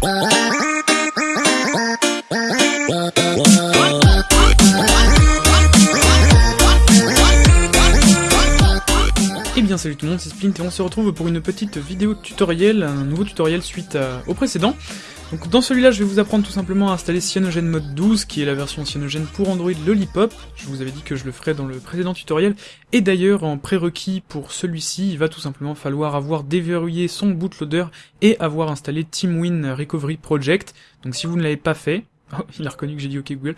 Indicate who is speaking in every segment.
Speaker 1: Et eh bien salut tout le monde, c'est Splint et on se retrouve pour une petite vidéo tutoriel, un nouveau tutoriel suite au précédent. Donc dans celui-là, je vais vous apprendre tout simplement à installer Cyanogen Mode 12, qui est la version Cyanogen pour Android Lollipop. Je vous avais dit que je le ferais dans le précédent tutoriel. Et d'ailleurs, en prérequis pour celui-ci, il va tout simplement falloir avoir déverrouillé son bootloader et avoir installé TeamWin Recovery Project. Donc si vous ne l'avez pas fait, Oh, il a reconnu que j'ai dit OK Google.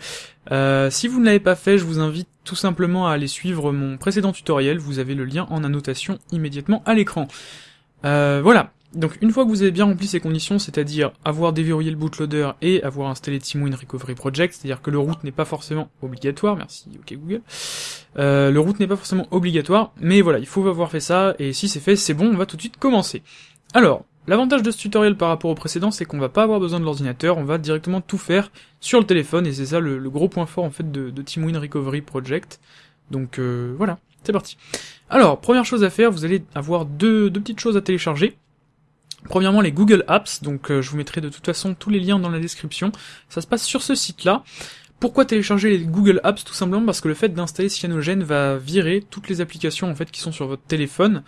Speaker 1: Euh, si vous ne l'avez pas fait, je vous invite tout simplement à aller suivre mon précédent tutoriel. Vous avez le lien en annotation immédiatement à l'écran. Euh, voilà. Donc une fois que vous avez bien rempli ces conditions, c'est-à-dire avoir déverrouillé le bootloader et avoir installé TeamWin Recovery Project, c'est-à-dire que le route n'est pas forcément obligatoire, merci, ok Google, euh, le route n'est pas forcément obligatoire, mais voilà, il faut avoir fait ça, et si c'est fait, c'est bon, on va tout de suite commencer. Alors, l'avantage de ce tutoriel par rapport au précédent, c'est qu'on va pas avoir besoin de l'ordinateur, on va directement tout faire sur le téléphone, et c'est ça le, gros point fort en fait de, de Recovery Project. Donc euh, voilà, c'est parti. Alors, première chose à faire, vous allez avoir deux petites choses à télécharger. Premièrement, les Google Apps, donc euh, je vous mettrai de toute façon tous les liens dans la description. Ça se passe sur ce site-là. Pourquoi télécharger les Google Apps Tout simplement parce que le fait d'installer Cyanogen va virer toutes les applications en fait qui sont sur votre téléphone,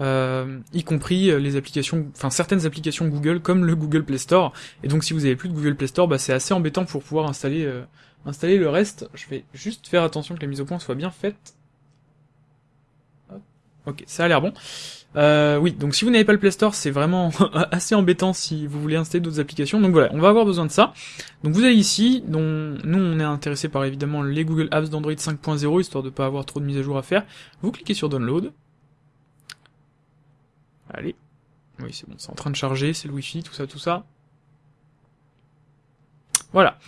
Speaker 1: euh, y compris euh, les applications, enfin certaines applications Google comme le Google Play Store. Et donc si vous avez plus de Google Play Store, bah, c'est assez embêtant pour pouvoir installer installer le reste. Je vais juste faire attention que la mise au point soit bien faite. Ok, ça a l'air bon. Euh, oui, donc si vous n'avez pas le Play Store, c'est vraiment assez embêtant si vous voulez installer d'autres applications. Donc voilà, on va avoir besoin de ça. Donc vous allez ici, dont nous on est intéressé par évidemment les Google Apps d'Android 5.0, histoire de pas avoir trop de mise à jour à faire. Vous cliquez sur Download. Allez. Oui, c'est bon, c'est en train de charger, c'est le Wi-Fi, tout ça, tout ça. Voilà.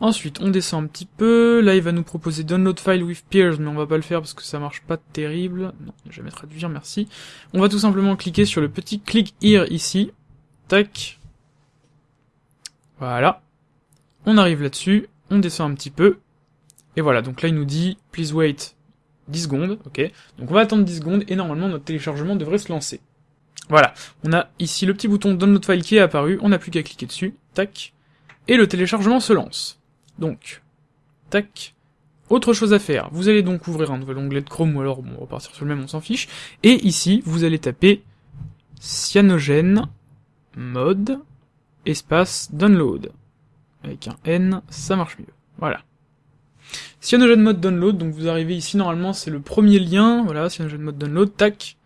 Speaker 1: Ensuite, on descend un petit peu. Là, il va nous proposer Download File with Peers, mais on va pas le faire parce que ça marche pas terrible. Non, je vais traduire, merci. On va tout simplement cliquer sur le petit Click Here ici. Tac. Voilà. On arrive là-dessus. On descend un petit peu. Et voilà, donc là, il nous dit Please wait 10 secondes. Ok. Donc on va attendre 10 secondes et normalement, notre téléchargement devrait se lancer. Voilà. On a ici le petit bouton Download File qui est apparu. On n'a plus qu'à cliquer dessus. Tac et le téléchargement se lance. Donc, tac. Autre chose à faire, vous allez donc ouvrir un nouvel onglet de Chrome, ou alors bon, on va partir sur le même, on s'en fiche, et ici, vous allez taper cyanogen mode espace download. Avec un N, ça marche mieux. Voilà. Cyanogen mode download, donc vous arrivez ici, normalement c'est le premier lien, voilà, cyanogen mode download, tac,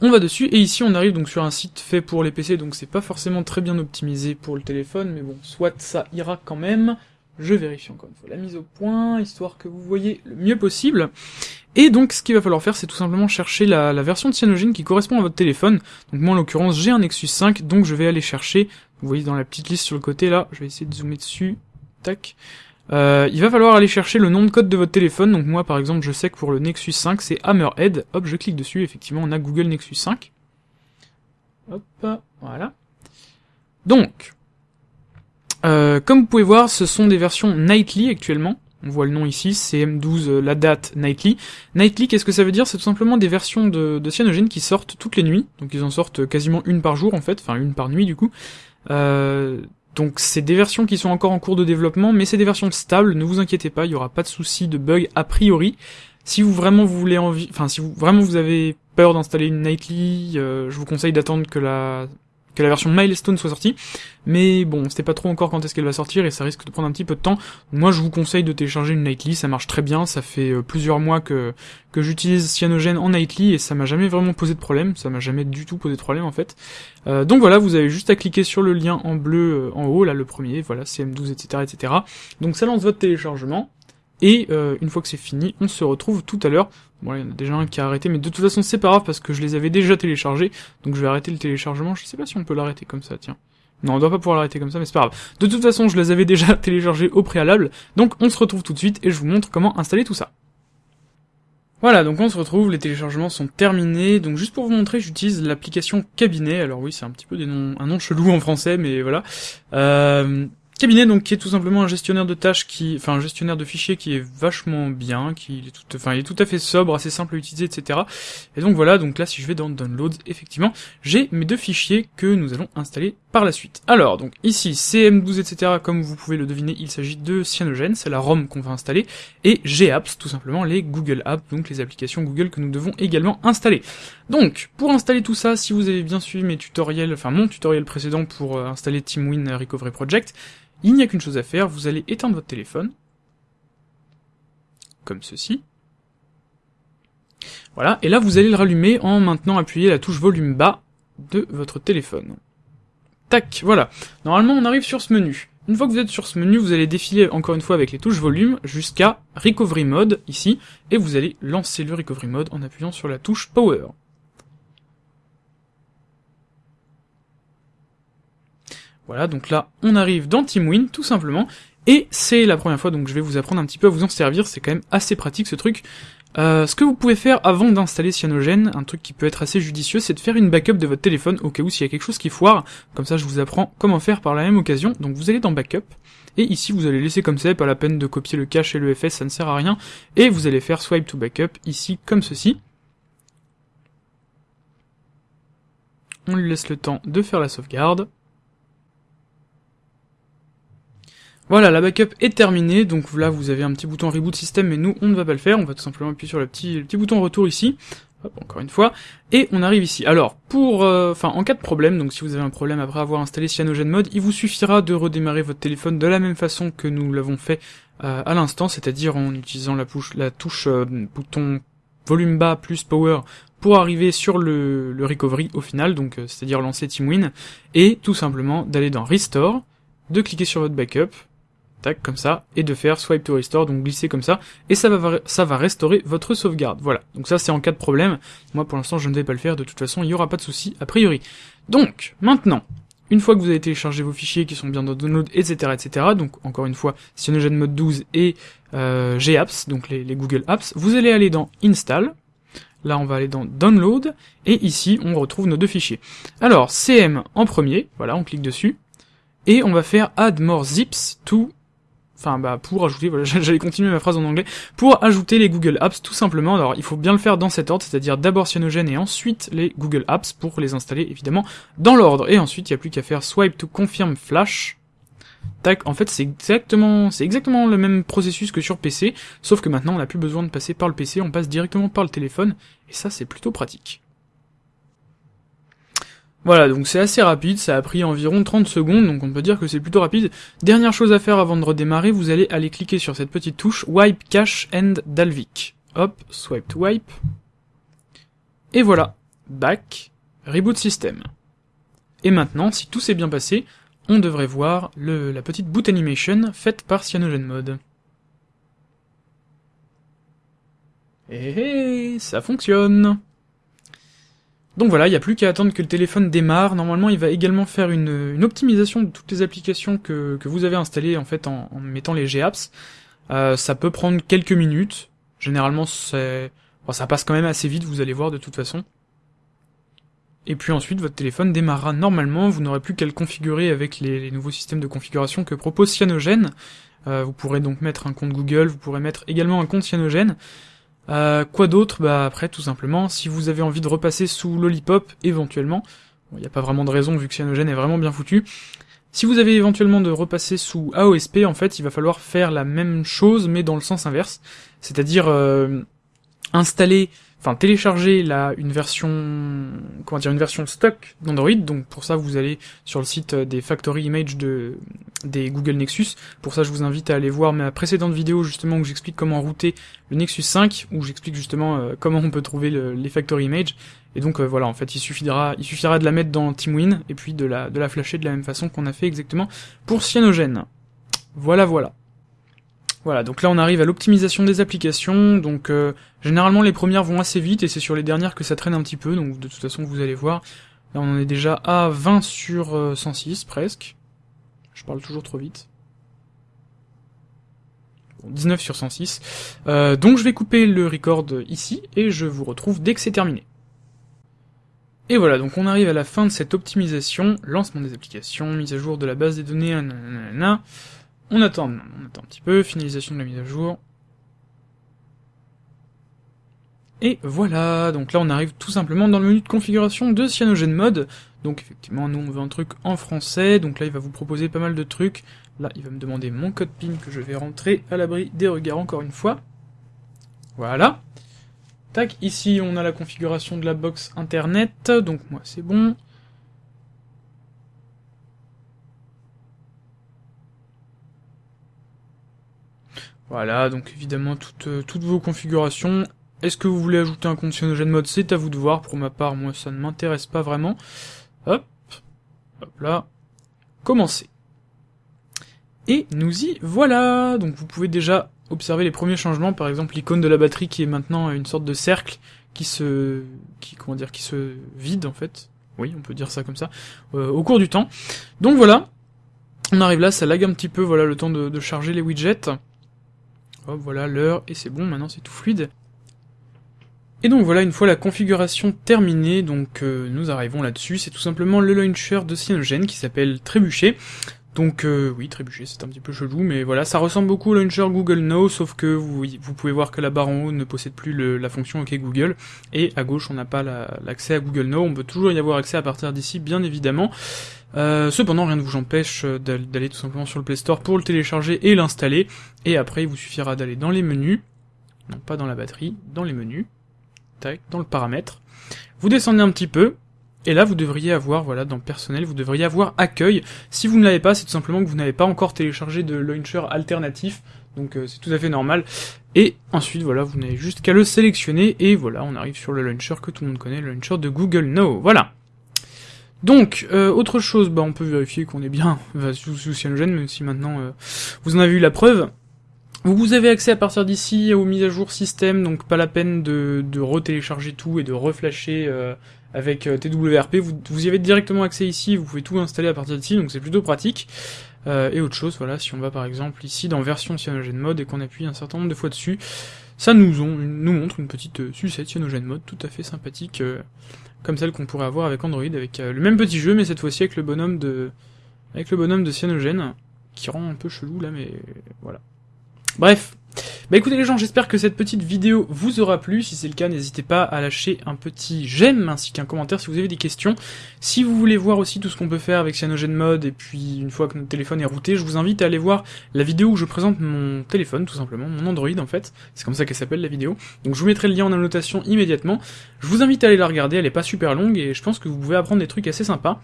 Speaker 1: on va dessus, et ici on arrive donc sur un site fait pour les PC, donc c'est pas forcément très bien optimisé pour le téléphone, mais bon, soit ça ira quand même. Je vérifie encore une fois la mise au point, histoire que vous voyez le mieux possible. Et donc ce qu'il va falloir faire, c'est tout simplement chercher la, version de Cyanogen qui correspond à votre téléphone. Donc moi en l'occurrence j'ai un Nexus 5, donc je vais aller chercher, vous voyez dans la petite liste sur le côté là, je vais essayer de zoomer dessus, tac. Euh, il va falloir aller chercher le nom de code de votre téléphone, donc moi par exemple je sais que pour le Nexus 5 c'est Hammerhead, hop je clique dessus, effectivement on a Google Nexus 5. Hop, voilà. Donc, euh, comme vous pouvez voir, ce sont des versions Nightly actuellement. On voit le nom ici, CM12, euh, la date Nightly. Nightly, qu'est-ce que ça veut dire? C'est tout simplement des versions de, de Cyanogen qui sortent toutes les nuits. Donc ils en sortent quasiment une par jour en fait, enfin une par nuit du coup. Donc c'est des versions qui sont encore en cours de développement, mais c'est des versions stables, ne vous inquiétez pas, il y aura pas de souci de bug a priori. Si vous vraiment vous voulez envie, enfin si vous vraiment vous avez peur d'installer une nightly, euh, je vous conseille d'attendre que la que la version Milestone soit sortie. Mais bon, c'était pas trop encore quand est-ce qu'elle va sortir et ça risque de prendre un petit peu de temps. Moi, je vous conseille de télécharger une Nightly, ça marche très bien. Ça fait euh, plusieurs mois que que j'utilise Cyanogen en Nightly et ça m'a jamais vraiment posé de problème. Ça m'a jamais du tout posé de problème en fait. Euh, donc voilà, vous avez juste à cliquer sur le lien en bleu euh, en haut, là le premier, voilà CM12, etc., etc. Donc ça lance votre téléchargement. Et une fois que c'est fini, on se retrouve tout à l'heure. Bon, il y en a déjà un qui a arrêté, mais de toute façon, c'est pas grave parce que je les avais déjà téléchargés. Donc je vais arrêter le téléchargement. Je sais pas si on peut l'arrêter comme ça, tiens. Non, on doit pas pouvoir l'arrêter comme ça, mais c'est pas grave. De toute façon, je les avais déjà téléchargés au préalable. Donc on se retrouve tout de suite et je vous montre comment installer tout ça. Voilà, donc on se retrouve, les téléchargements sont terminés. Donc juste pour vous montrer, j'utilise l'application Cabinet. Alors oui, c'est un petit peu des noms, un nom chelou en français, mais voilà. Euh, Cabinet, donc, qui est tout simplement un gestionnaire de tâches qui, enfin, un gestionnaire de fichiers qui est vachement bien, qui est tout, enfin, il est tout à fait sobre, assez simple à utiliser, etc. Et donc voilà, donc là, si je vais dans Downloads, effectivement, j'ai mes deux fichiers que nous allons installer par la suite. Alors, donc, ici, CM12, etc., comme vous pouvez le deviner, il s'agit de Cyanogen, c'est la ROM qu'on va installer, et GApps, tout simplement, les Google Apps, donc les applications Google que nous devons également installer. Donc, pour installer tout ça, si vous avez bien suivi mes tutoriels, enfin, mon tutoriel précédent pour euh, installer TeamWin Recovery Project, il n'y a qu'une chose à faire, vous allez éteindre votre téléphone, comme ceci. Voilà, et là vous allez le rallumer en maintenant appuyer la touche volume bas de votre téléphone. Tac, voilà. Normalement on arrive sur ce menu. Une fois que vous êtes sur ce menu, vous allez défiler encore une fois avec les touches volume jusqu'à Recovery Mode, ici, et vous allez lancer le Recovery Mode en appuyant sur la touche Power. Voilà, donc là, on arrive dans TeamWin, tout simplement, et c'est la première fois, donc je vais vous apprendre un petit peu à vous en servir, c'est quand même assez pratique ce truc. Euh, ce que vous pouvez faire avant d'installer Cyanogen, un truc qui peut être assez judicieux, c'est de faire une backup de votre téléphone au cas où s'il y a quelque chose qui foire, comme ça je vous apprends comment faire par la même occasion, donc vous allez dans Backup, et ici vous allez laisser comme ça, pas la peine de copier le cache et le FS, ça ne sert à rien, et vous allez faire Swipe to Backup, ici comme ceci. On lui laisse le temps de faire la sauvegarde. Voilà, la backup est terminée, donc là vous avez un petit bouton reboot system, mais nous on ne va pas le faire, on va tout simplement appuyer sur le petit, petit bouton retour ici, Hop, encore une fois, et on arrive ici. Alors, pour, euh, enfin, en cas de problème, donc si vous avez un problème après avoir installé Cyanogen Mode, il vous suffira de redémarrer votre téléphone de la même façon que nous l'avons fait euh, à l'instant, c'est-à-dire en utilisant la, touche, la touche euh, bouton volume bas plus power pour arriver sur le, le recovery au final, donc c'est-à-dire lancer TeamWin, et tout simplement d'aller dans Restore, de cliquer sur votre backup, tac, comme ça, et de faire swipe to restore, donc glisser comme ça, et ça va, ça va restaurer votre sauvegarde. Voilà, donc ça c'est en cas de problème. Moi pour l'instant je ne vais pas le faire, de toute façon il n'y aura pas de souci a priori. Donc, maintenant, une fois que vous avez téléchargé vos fichiers qui sont bien dans Download, etc., etc., donc encore une fois, Cyanogen Mode 12 et euh, GApps, donc les Google Apps, vous allez aller dans Install, Là, on va aller dans Download, et ici, on retrouve nos deux fichiers. Alors, CM en premier, voilà, on clique dessus, et on va faire Add more zips to enfin bah pour ajouter, voilà, j'allais continuer ma phrase en anglais, pour ajouter les Google Apps tout simplement. Alors il faut bien le faire dans cet ordre, c'est-à-dire d'abord Cyanogen et ensuite les Google Apps pour les installer évidemment dans l'ordre. Et ensuite il n'y a plus qu'à faire swipe to confirm flash. Tac, en fait c'est exactement c'est exactement le même processus que sur PC, sauf que maintenant on n'a plus besoin de passer par le PC, on passe directement par le téléphone, et ça c'est plutôt pratique. Voilà, donc c'est assez rapide, ça a pris environ 30 secondes, donc on peut dire que c'est plutôt rapide. Dernière chose à faire avant de redémarrer, vous allez aller cliquer sur cette petite touche Wipe Cache and Dalvik. Hop, swipe to wipe. Et voilà, back, reboot system. Et maintenant, si tout s'est bien passé, on devrait voir le, la petite boot animation faite par CyanogenMod. Et ça fonctionne donc voilà, il n'y a plus qu'à attendre que le téléphone démarre. Normalement, il va également faire une, optimisation de toutes les applications que, vous avez installées en fait en, mettant les GApps. Euh, ça peut prendre quelques minutes. Généralement, c'est, ça passe quand même assez vite, vous allez voir de toute façon. Et puis ensuite, votre téléphone démarrera normalement. Vous n'aurez plus qu'à le configurer avec les, nouveaux systèmes de configuration que propose Cyanogen. Euh, vous pourrez donc mettre un compte Google, vous pourrez mettre également un compte Cyanogen. Euh, quoi d'autre? Bah après, tout simplement, si vous avez envie de repasser sous Lollipop, éventuellement, il n'y a pas vraiment de raison vu que Cyanogen est vraiment bien foutu, si vous avez éventuellement de repasser sous AOSP, en fait, il va falloir faire la même chose, mais dans le sens inverse, c'est-à-dire euh, installer enfin télécharger la une version comment dire une version stock d'Android. Donc pour ça vous allez sur le site euh, des factory image de des Google Nexus. Pour ça je vous invite à aller voir ma précédente vidéo justement où j'explique comment router le Nexus 5 où j'explique justement euh, comment on peut trouver les factory image. Et donc euh, voilà en fait il suffira il suffira de la mettre dans TeamWin et puis de la de la flasher de la même façon qu'on a fait exactement pour Cyanogen. Voilà voilà voilà, donc là on arrive à l'optimisation des applications, donc euh, généralement les premières vont assez vite et c'est sur les dernières que ça traîne un petit peu, donc de toute façon vous allez voir, là on en est déjà à 20 sur 106 euh, presque, je parle toujours trop vite. 19 sur 106. Euh, donc je vais couper le record ici et je vous retrouve dès que c'est terminé. Et voilà, donc on arrive à la fin de cette optimisation, lancement des applications, mise à jour de la base des données, nanana. On attend, on attend un petit peu, finalisation de la mise à jour. Et voilà, donc là on arrive tout simplement dans le menu de configuration de CyanogenMod. Donc effectivement, nous on veut un truc en français, donc là il va vous proposer pas mal de trucs. Là, il va me demander mon code PIN que je vais rentrer à l'abri des regards encore une fois. Voilà. Tac, ici on a la configuration de la box internet, donc moi c'est bon. Voilà, donc évidemment toutes, euh, toutes vos configurations. Est-ce que vous voulez ajouter un compte Cyanogen C'est à vous de voir. Pour ma part, moi ça ne m'intéresse pas vraiment. Hop, hop là, commencer. Et nous y voilà Donc vous pouvez déjà observer les premiers changements, par exemple l'icône de la batterie qui est maintenant une sorte de cercle qui se... qui comment dire, qui se vide en fait. Oui, on peut dire ça comme ça, euh, au cours du temps. Donc voilà, on arrive là, ça lag un petit peu, voilà le temps de, charger les widgets. Hop, voilà l'heure, et c'est bon, maintenant c'est tout fluide. Et donc voilà, une fois la configuration terminée, donc euh, nous arrivons là-dessus, c'est tout simplement le launcher de Cyanogen qui s'appelle Trébuchet. Donc euh, oui, trébucher, c'est un petit peu chelou, mais voilà, ça ressemble beaucoup au launcher Google Now, sauf que vous, vous pouvez voir que la barre en haut ne possède plus la fonction OK Google, et à gauche on n'a pas l'accès à Google Now, on peut toujours y avoir accès à partir d'ici, bien évidemment. Euh, cependant, rien ne vous empêche d'aller tout simplement sur le Play Store pour le télécharger et l'installer, et après il vous suffira d'aller dans les menus, non pas dans la batterie, dans les menus, tac, dans le paramètre, vous descendez un petit peu, et là, vous devriez avoir, voilà, dans personnel, vous devriez avoir accueil. Si vous ne l'avez pas, c'est tout simplement que vous n'avez pas encore téléchargé de launcher alternatif, donc euh, c'est tout à fait normal. Et ensuite, voilà, vous n'avez juste qu'à le sélectionner, et voilà, on arrive sur le launcher que tout le monde connaît, le launcher de Google Now, voilà. Donc, euh, autre chose, bah on peut vérifier qu'on est bien sous, sous Cyanogen, même si maintenant euh, vous en avez eu la preuve. Vous avez accès à partir d'ici aux mises à jour système, donc pas la peine de, de retélécharger tout et de reflasher euh, avec TWRP. Vous, y avez directement accès ici, vous pouvez tout installer à partir d'ici, donc c'est plutôt pratique. Et autre chose, voilà, si on va par exemple ici dans version CyanogenMod et qu'on appuie un certain nombre de fois dessus, ça nous, nous montre une petite sucette CyanogenMod tout à fait sympathique, comme celle qu'on pourrait avoir avec Android, avec le même petit jeu, mais cette fois-ci avec le bonhomme de avec le bonhomme de Cyanogen, qui rend un peu chelou là, mais voilà. Bref. Bah écoutez les gens, j'espère que cette petite vidéo vous aura plu. Si c'est le cas, n'hésitez pas à lâcher un petit j'aime ainsi qu'un commentaire si vous avez des questions. Si vous voulez voir aussi tout ce qu'on peut faire avec CyanogenMod et puis une fois que notre téléphone est routé, je vous invite à aller voir la vidéo où je présente mon téléphone tout simplement, mon Android en fait. C'est comme ça qu'elle s'appelle la vidéo. Donc je vous mettrai le lien en annotation immédiatement. Je vous invite à aller la regarder, elle est pas super longue et je pense que vous pouvez apprendre des trucs assez sympas.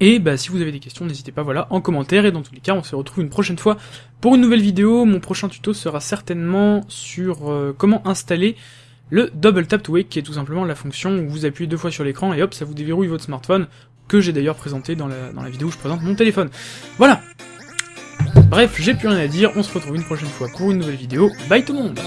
Speaker 1: Et bah si vous avez des questions, n'hésitez pas voilà en commentaire et dans tous les cas on se retrouve une prochaine fois pour une nouvelle vidéo. Mon prochain tuto sera certainement sur euh, comment installer le Double Tap to Wake qui est tout simplement la fonction où vous appuyez deux fois sur l'écran et hop ça vous déverrouille votre smartphone que j'ai d'ailleurs présenté dans la, dans la vidéo où je présente mon téléphone. Voilà Bref, j'ai plus rien à dire, on se retrouve une prochaine fois pour une nouvelle vidéo. Bye tout le monde